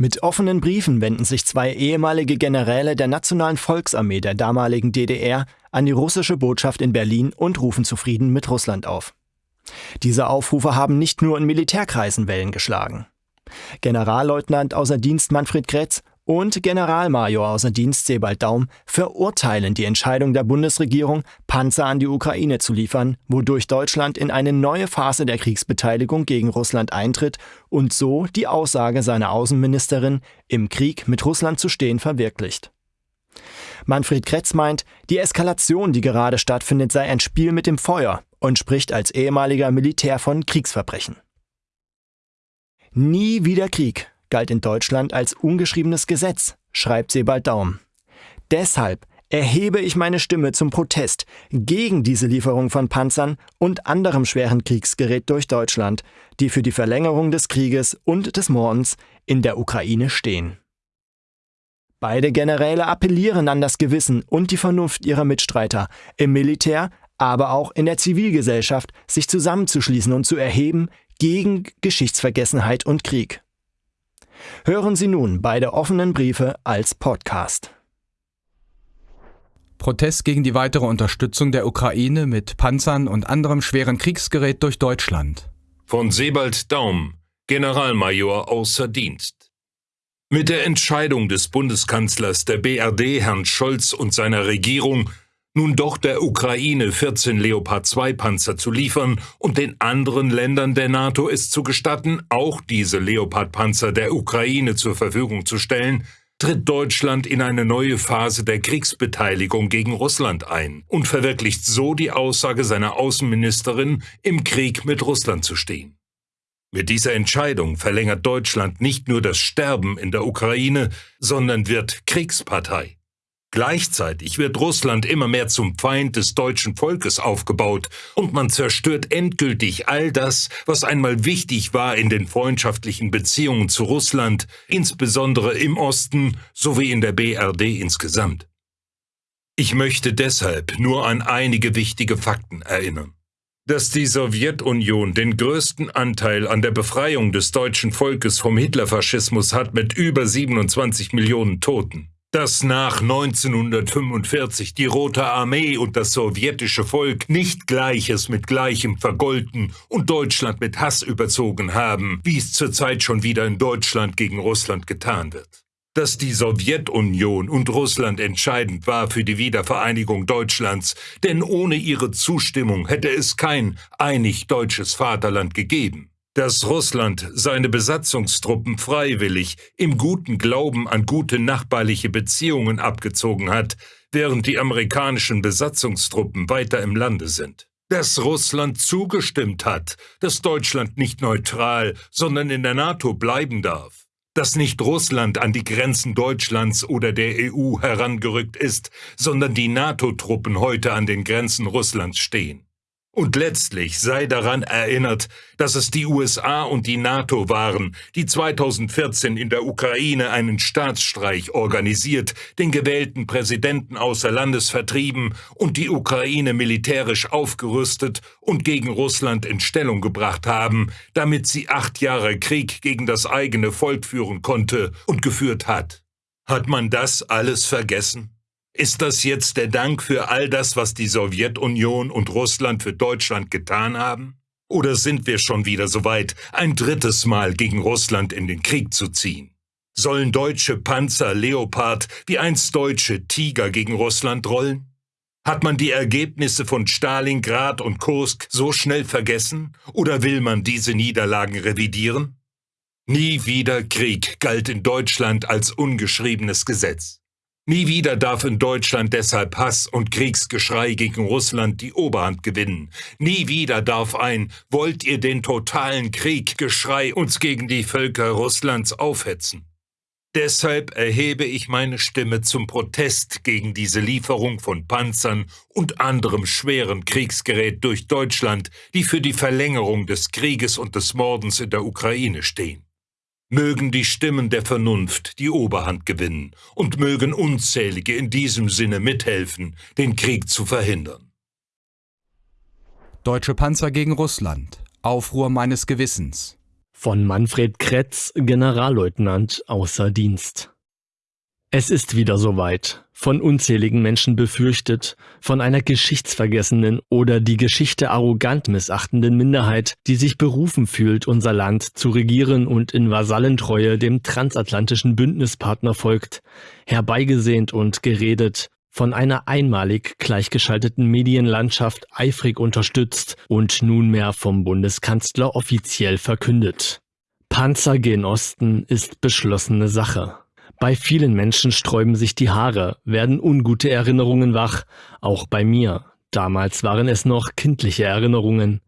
Mit offenen Briefen wenden sich zwei ehemalige Generäle der Nationalen Volksarmee der damaligen DDR an die russische Botschaft in Berlin und rufen zu Frieden mit Russland auf. Diese Aufrufe haben nicht nur in Militärkreisen Wellen geschlagen. Generalleutnant außer Dienst Manfred Kretz und Generalmajor außer Dienst Sebald Daum verurteilen die Entscheidung der Bundesregierung, Panzer an die Ukraine zu liefern, wodurch Deutschland in eine neue Phase der Kriegsbeteiligung gegen Russland eintritt und so die Aussage seiner Außenministerin, im Krieg mit Russland zu stehen, verwirklicht. Manfred Kretz meint, die Eskalation, die gerade stattfindet, sei ein Spiel mit dem Feuer und spricht als ehemaliger Militär von Kriegsverbrechen. Nie wieder Krieg, galt in Deutschland als ungeschriebenes Gesetz, schreibt Sebald Daum. Deshalb erhebe ich meine Stimme zum Protest gegen diese Lieferung von Panzern und anderem schweren Kriegsgerät durch Deutschland, die für die Verlängerung des Krieges und des Mordens in der Ukraine stehen. Beide Generäle appellieren an das Gewissen und die Vernunft ihrer Mitstreiter im Militär, aber auch in der Zivilgesellschaft, sich zusammenzuschließen und zu erheben gegen Geschichtsvergessenheit und Krieg. Hören Sie nun beide offenen Briefe als Podcast. Protest gegen die weitere Unterstützung der Ukraine mit Panzern und anderem schweren Kriegsgerät durch Deutschland. Von Sebald Daum, Generalmajor außer Dienst. Mit der Entscheidung des Bundeskanzlers der BRD, Herrn Scholz und seiner Regierung, nun doch der Ukraine 14 Leopard 2 Panzer zu liefern und den anderen Ländern der NATO es zu gestatten, auch diese Leopard Panzer der Ukraine zur Verfügung zu stellen, tritt Deutschland in eine neue Phase der Kriegsbeteiligung gegen Russland ein und verwirklicht so die Aussage seiner Außenministerin, im Krieg mit Russland zu stehen. Mit dieser Entscheidung verlängert Deutschland nicht nur das Sterben in der Ukraine, sondern wird Kriegspartei. Gleichzeitig wird Russland immer mehr zum Feind des deutschen Volkes aufgebaut und man zerstört endgültig all das, was einmal wichtig war in den freundschaftlichen Beziehungen zu Russland, insbesondere im Osten sowie in der BRD insgesamt. Ich möchte deshalb nur an einige wichtige Fakten erinnern. Dass die Sowjetunion den größten Anteil an der Befreiung des deutschen Volkes vom Hitlerfaschismus hat mit über 27 Millionen Toten dass nach 1945 die Rote Armee und das sowjetische Volk nicht Gleiches mit Gleichem vergolten und Deutschland mit Hass überzogen haben, wie es zurzeit schon wieder in Deutschland gegen Russland getan wird. Dass die Sowjetunion und Russland entscheidend war für die Wiedervereinigung Deutschlands, denn ohne ihre Zustimmung hätte es kein einig deutsches Vaterland gegeben dass Russland seine Besatzungstruppen freiwillig im guten Glauben an gute nachbarliche Beziehungen abgezogen hat, während die amerikanischen Besatzungstruppen weiter im Lande sind. Dass Russland zugestimmt hat, dass Deutschland nicht neutral, sondern in der NATO bleiben darf. Dass nicht Russland an die Grenzen Deutschlands oder der EU herangerückt ist, sondern die NATO-Truppen heute an den Grenzen Russlands stehen und letztlich sei daran erinnert, dass es die USA und die NATO waren, die 2014 in der Ukraine einen Staatsstreich organisiert, den gewählten Präsidenten außer Landes vertrieben und die Ukraine militärisch aufgerüstet und gegen Russland in Stellung gebracht haben, damit sie acht Jahre Krieg gegen das eigene Volk führen konnte und geführt hat. Hat man das alles vergessen? Ist das jetzt der Dank für all das, was die Sowjetunion und Russland für Deutschland getan haben? Oder sind wir schon wieder so weit, ein drittes Mal gegen Russland in den Krieg zu ziehen? Sollen deutsche Panzer Leopard wie einst deutsche Tiger gegen Russland rollen? Hat man die Ergebnisse von Stalingrad und Kursk so schnell vergessen? Oder will man diese Niederlagen revidieren? Nie wieder Krieg galt in Deutschland als ungeschriebenes Gesetz. Nie wieder darf in Deutschland deshalb Hass und Kriegsgeschrei gegen Russland die Oberhand gewinnen. Nie wieder darf ein Wollt ihr den totalen Krieg Geschrei uns gegen die Völker Russlands aufhetzen. Deshalb erhebe ich meine Stimme zum Protest gegen diese Lieferung von Panzern und anderem schweren Kriegsgerät durch Deutschland, die für die Verlängerung des Krieges und des Mordens in der Ukraine stehen. Mögen die Stimmen der Vernunft die Oberhand gewinnen und mögen unzählige in diesem Sinne mithelfen, den Krieg zu verhindern. Deutsche Panzer gegen Russland. Aufruhr meines Gewissens. von Manfred Kretz, Generalleutnant außer Dienst. Es ist wieder soweit, von unzähligen Menschen befürchtet, von einer geschichtsvergessenen oder die Geschichte arrogant missachtenden Minderheit, die sich berufen fühlt, unser Land zu regieren und in Vasallentreue dem transatlantischen Bündnispartner folgt, herbeigesehnt und geredet, von einer einmalig gleichgeschalteten Medienlandschaft eifrig unterstützt und nunmehr vom Bundeskanzler offiziell verkündet. Panzer gen Osten ist beschlossene Sache. Bei vielen Menschen sträuben sich die Haare, werden ungute Erinnerungen wach, auch bei mir. Damals waren es noch kindliche Erinnerungen.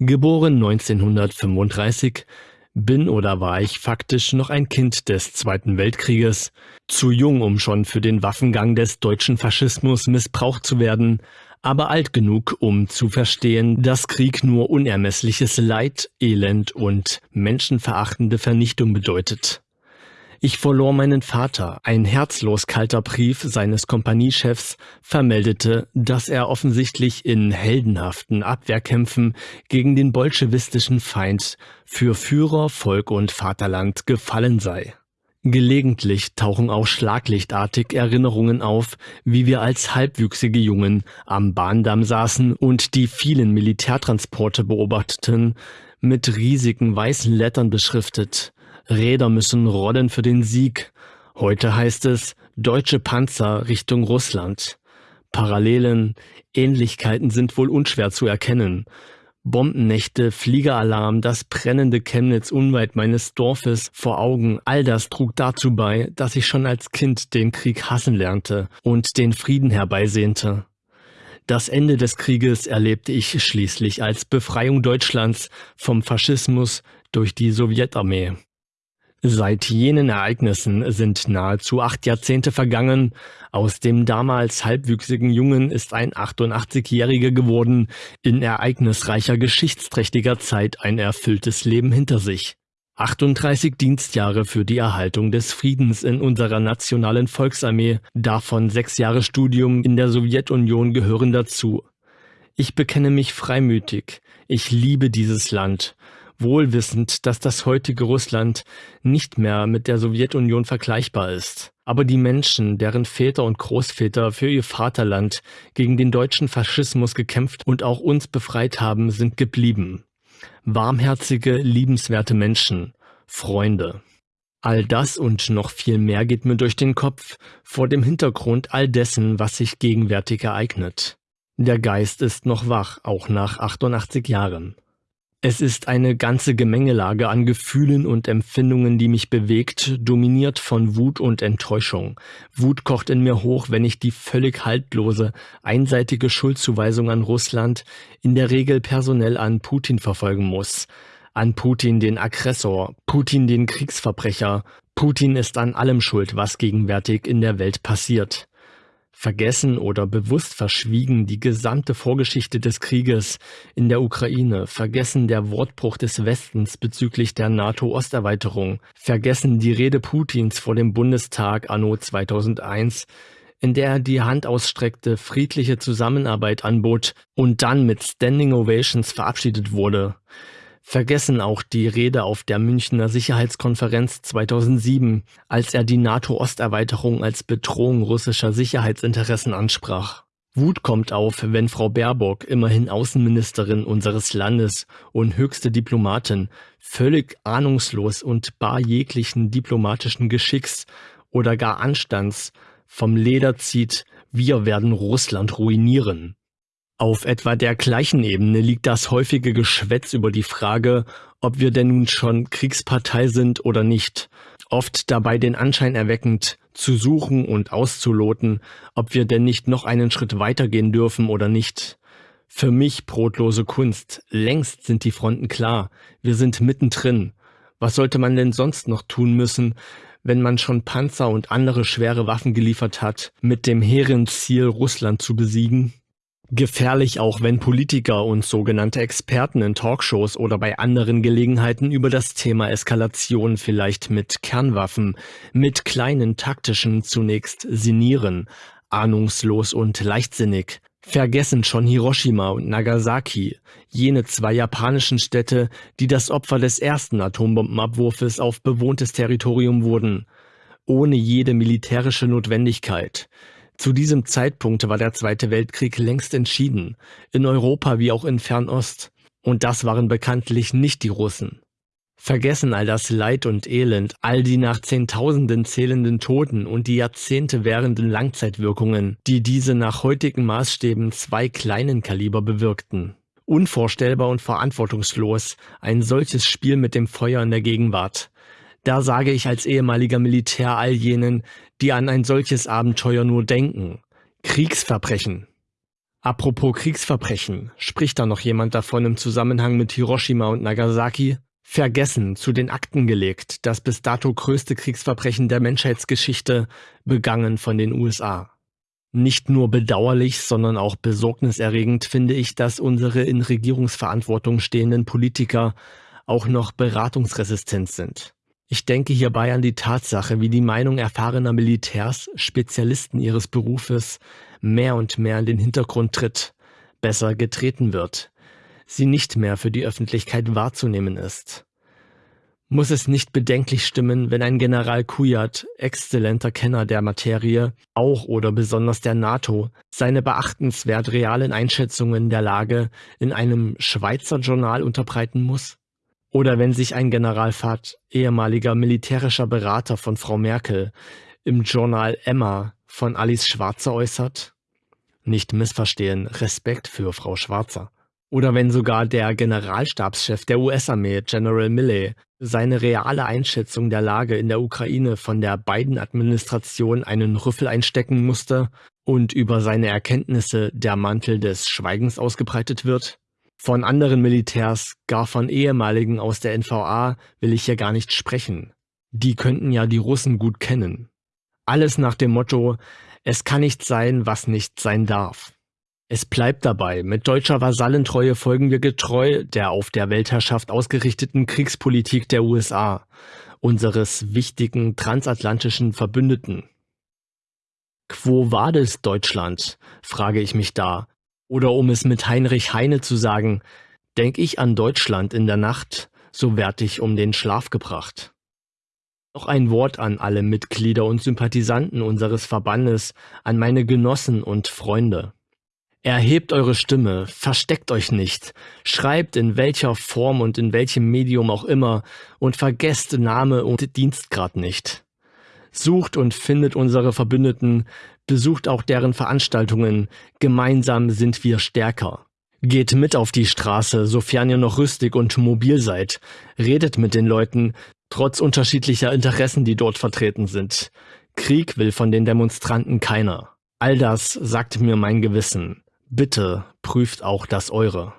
Geboren 1935, bin oder war ich faktisch noch ein Kind des Zweiten Weltkrieges, zu jung, um schon für den Waffengang des deutschen Faschismus missbraucht zu werden, aber alt genug, um zu verstehen, dass Krieg nur unermessliches Leid, Elend und menschenverachtende Vernichtung bedeutet. Ich verlor meinen Vater. Ein herzlos kalter Brief seines Kompaniechefs vermeldete, dass er offensichtlich in heldenhaften Abwehrkämpfen gegen den bolschewistischen Feind für Führer, Volk und Vaterland gefallen sei. Gelegentlich tauchen auch schlaglichtartig Erinnerungen auf, wie wir als halbwüchsige Jungen am Bahndamm saßen und die vielen Militärtransporte beobachteten, mit riesigen weißen Lettern beschriftet, Räder müssen rollen für den Sieg. Heute heißt es deutsche Panzer Richtung Russland. Parallelen, Ähnlichkeiten sind wohl unschwer zu erkennen. Bombennächte, Fliegeralarm, das brennende Chemnitz unweit meines Dorfes vor Augen, all das trug dazu bei, dass ich schon als Kind den Krieg hassen lernte und den Frieden herbeisehnte. Das Ende des Krieges erlebte ich schließlich als Befreiung Deutschlands vom Faschismus durch die Sowjetarmee. Seit jenen Ereignissen sind nahezu acht Jahrzehnte vergangen. Aus dem damals halbwüchsigen Jungen ist ein 88-Jähriger geworden, in ereignisreicher geschichtsträchtiger Zeit ein erfülltes Leben hinter sich. 38 Dienstjahre für die Erhaltung des Friedens in unserer nationalen Volksarmee, davon sechs Jahre Studium in der Sowjetunion gehören dazu. Ich bekenne mich freimütig. Ich liebe dieses Land wohlwissend, dass das heutige Russland nicht mehr mit der Sowjetunion vergleichbar ist. Aber die Menschen, deren Väter und Großväter für ihr Vaterland gegen den deutschen Faschismus gekämpft und auch uns befreit haben, sind geblieben. Warmherzige, liebenswerte Menschen, Freunde. All das und noch viel mehr geht mir durch den Kopf vor dem Hintergrund all dessen, was sich gegenwärtig ereignet. Der Geist ist noch wach, auch nach 88 Jahren. Es ist eine ganze Gemengelage an Gefühlen und Empfindungen, die mich bewegt, dominiert von Wut und Enttäuschung. Wut kocht in mir hoch, wenn ich die völlig haltlose, einseitige Schuldzuweisung an Russland, in der Regel personell an Putin verfolgen muss. An Putin den Aggressor, Putin den Kriegsverbrecher. Putin ist an allem schuld, was gegenwärtig in der Welt passiert vergessen oder bewusst verschwiegen die gesamte Vorgeschichte des Krieges in der Ukraine, vergessen der Wortbruch des Westens bezüglich der NATO-Osterweiterung, vergessen die Rede Putins vor dem Bundestag anno 2001, in der er die Hand ausstreckte, friedliche Zusammenarbeit anbot und dann mit Standing Ovations verabschiedet wurde vergessen auch die Rede auf der Münchner Sicherheitskonferenz 2007, als er die NATO-Osterweiterung als Bedrohung russischer Sicherheitsinteressen ansprach. Wut kommt auf, wenn Frau Baerbock, immerhin Außenministerin unseres Landes und höchste Diplomatin, völlig ahnungslos und bar jeglichen diplomatischen Geschicks oder gar Anstands vom Leder zieht, wir werden Russland ruinieren. Auf etwa der gleichen Ebene liegt das häufige Geschwätz über die Frage, ob wir denn nun schon Kriegspartei sind oder nicht, oft dabei den Anschein erweckend, zu suchen und auszuloten, ob wir denn nicht noch einen Schritt weitergehen dürfen oder nicht. Für mich brotlose Kunst, längst sind die Fronten klar, wir sind mittendrin. Was sollte man denn sonst noch tun müssen, wenn man schon Panzer und andere schwere Waffen geliefert hat, mit dem hehren Ziel, Russland zu besiegen? Gefährlich auch, wenn Politiker und sogenannte Experten in Talkshows oder bei anderen Gelegenheiten über das Thema Eskalation vielleicht mit Kernwaffen, mit kleinen taktischen zunächst sinnieren, ahnungslos und leichtsinnig, Vergessen schon Hiroshima und Nagasaki, jene zwei japanischen Städte, die das Opfer des ersten Atombombenabwurfes auf bewohntes Territorium wurden, ohne jede militärische Notwendigkeit. Zu diesem Zeitpunkt war der Zweite Weltkrieg längst entschieden, in Europa wie auch in Fernost, und das waren bekanntlich nicht die Russen. Vergessen all das Leid und Elend, all die nach Zehntausenden zählenden Toten und die Jahrzehnte währenden Langzeitwirkungen, die diese nach heutigen Maßstäben zwei kleinen Kaliber bewirkten. Unvorstellbar und verantwortungslos ein solches Spiel mit dem Feuer in der Gegenwart. Da sage ich als ehemaliger Militär all jenen, die an ein solches Abenteuer nur denken. Kriegsverbrechen. Apropos Kriegsverbrechen, spricht da noch jemand davon im Zusammenhang mit Hiroshima und Nagasaki? Vergessen, zu den Akten gelegt, das bis dato größte Kriegsverbrechen der Menschheitsgeschichte, begangen von den USA. Nicht nur bedauerlich, sondern auch besorgniserregend finde ich, dass unsere in Regierungsverantwortung stehenden Politiker auch noch beratungsresistent sind. Ich denke hierbei an die Tatsache, wie die Meinung erfahrener Militärs, Spezialisten ihres Berufes, mehr und mehr in den Hintergrund tritt, besser getreten wird, sie nicht mehr für die Öffentlichkeit wahrzunehmen ist. Muss es nicht bedenklich stimmen, wenn ein General Kujat, exzellenter Kenner der Materie, auch oder besonders der NATO, seine beachtenswert realen Einschätzungen der Lage in einem Schweizer Journal unterbreiten muss? Oder wenn sich ein General Fahd, ehemaliger militärischer Berater von Frau Merkel, im Journal Emma von Alice Schwarzer äußert? Nicht missverstehen, Respekt für Frau Schwarzer. Oder wenn sogar der Generalstabschef der US-Armee, General Milley, seine reale Einschätzung der Lage in der Ukraine von der Biden-Administration einen Rüffel einstecken musste und über seine Erkenntnisse der Mantel des Schweigens ausgebreitet wird? Von anderen Militärs, gar von ehemaligen aus der NVA, will ich hier gar nicht sprechen. Die könnten ja die Russen gut kennen. Alles nach dem Motto, es kann nicht sein, was nicht sein darf. Es bleibt dabei, mit deutscher Vasallentreue folgen wir getreu der auf der Weltherrschaft ausgerichteten Kriegspolitik der USA, unseres wichtigen transatlantischen Verbündeten. Quo vadis Deutschland, frage ich mich da, oder um es mit Heinrich Heine zu sagen, denk ich an Deutschland in der Nacht, so werd ich um den Schlaf gebracht. Noch ein Wort an alle Mitglieder und Sympathisanten unseres Verbandes, an meine Genossen und Freunde. Erhebt eure Stimme, versteckt euch nicht, schreibt in welcher Form und in welchem Medium auch immer und vergesst Name und Dienstgrad nicht. Sucht und findet unsere Verbündeten, besucht auch deren Veranstaltungen, gemeinsam sind wir stärker. Geht mit auf die Straße, sofern ihr noch rüstig und mobil seid, redet mit den Leuten, trotz unterschiedlicher Interessen, die dort vertreten sind. Krieg will von den Demonstranten keiner. All das sagt mir mein Gewissen. Bitte prüft auch das eure.